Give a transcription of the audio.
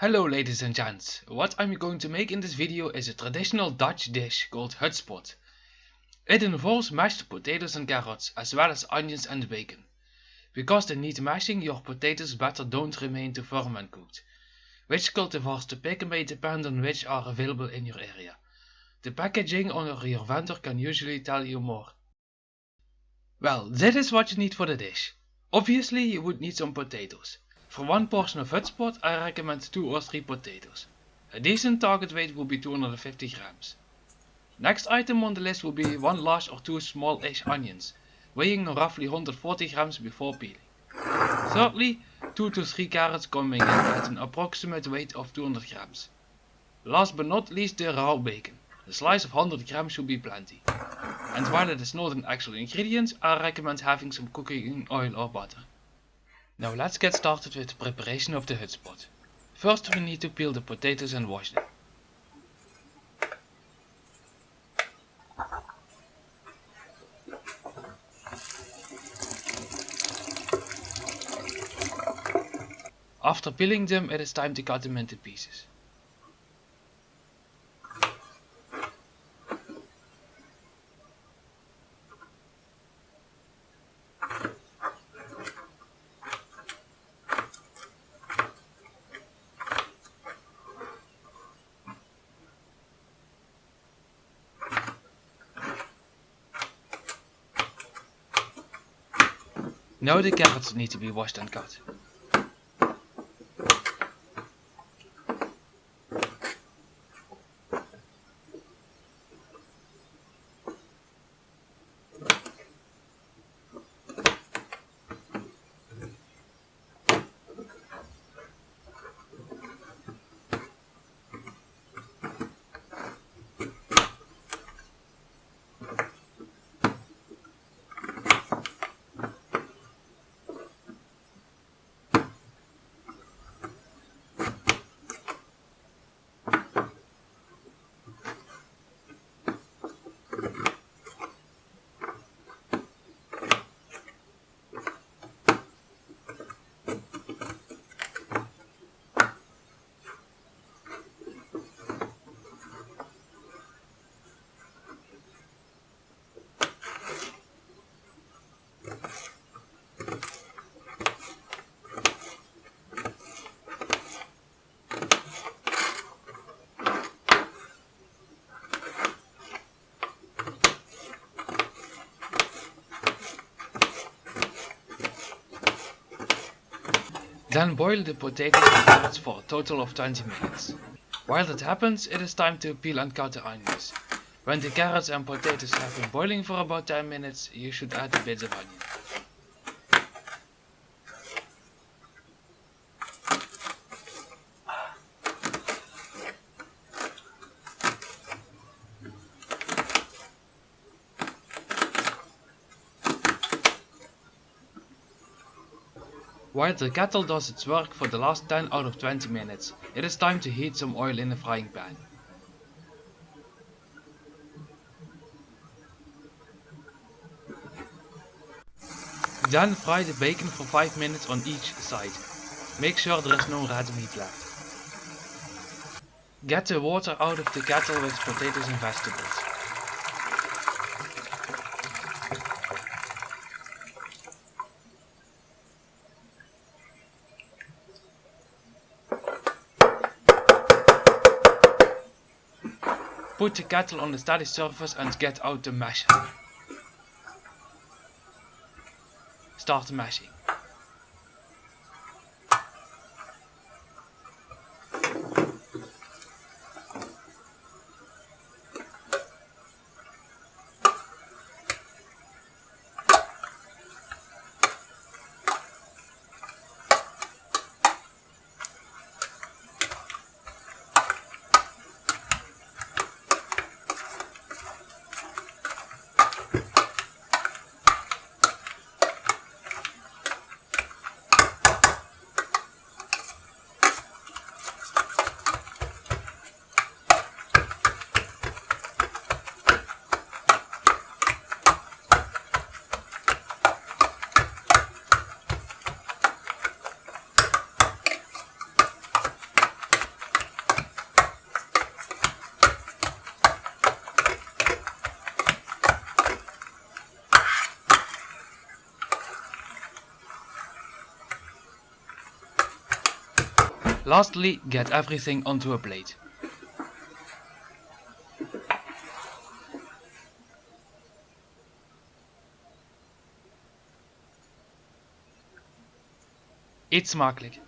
Hello ladies and gents, what I'm going to make in this video is a traditional Dutch dish called hutspot. It involves mashed potatoes and carrots as well as onions and bacon. Because they need mashing your potatoes better don't remain too firm when cooked. Which cultivars to pick may depend on which are available in your area. The packaging on your vendor can usually tell you more. Well, this is what you need for the dish. Obviously you would need some potatoes. For one portion of hutspot I recommend 2 or 3 potatoes. A decent target weight will be 250 grams. Next item on the list will be 1 large or 2 small-ish onions, weighing roughly 140 grams before peeling. Thirdly, 2 to 3 carrots coming in at an approximate weight of 200 grams. Last but not least the raw bacon. A slice of 100 grams should be plenty. And while it is not an actual ingredient, I recommend having some cooking oil or butter. Now let's get started with the preparation of the hutspot. First we need to peel the potatoes and wash them. After peeling them it is time to cut them into pieces. Now the carrots need to be washed and cut. Then boil the potatoes and carrots for a total of 20 minutes. While that happens, it is time to peel and cut the onions. When the carrots and potatoes have been boiling for about 10 minutes, you should add a bit of onion. While the kettle does its work for the last 10 out of 20 minutes, it is time to heat some oil in a frying pan. Then fry the bacon for 5 minutes on each side. Make sure there is no red meat left. Get the water out of the kettle with potatoes and vegetables. Put the kettle on the steady surface and get out the masher. Start mashing. Lastly, get everything onto a plate. Eet smakelijk!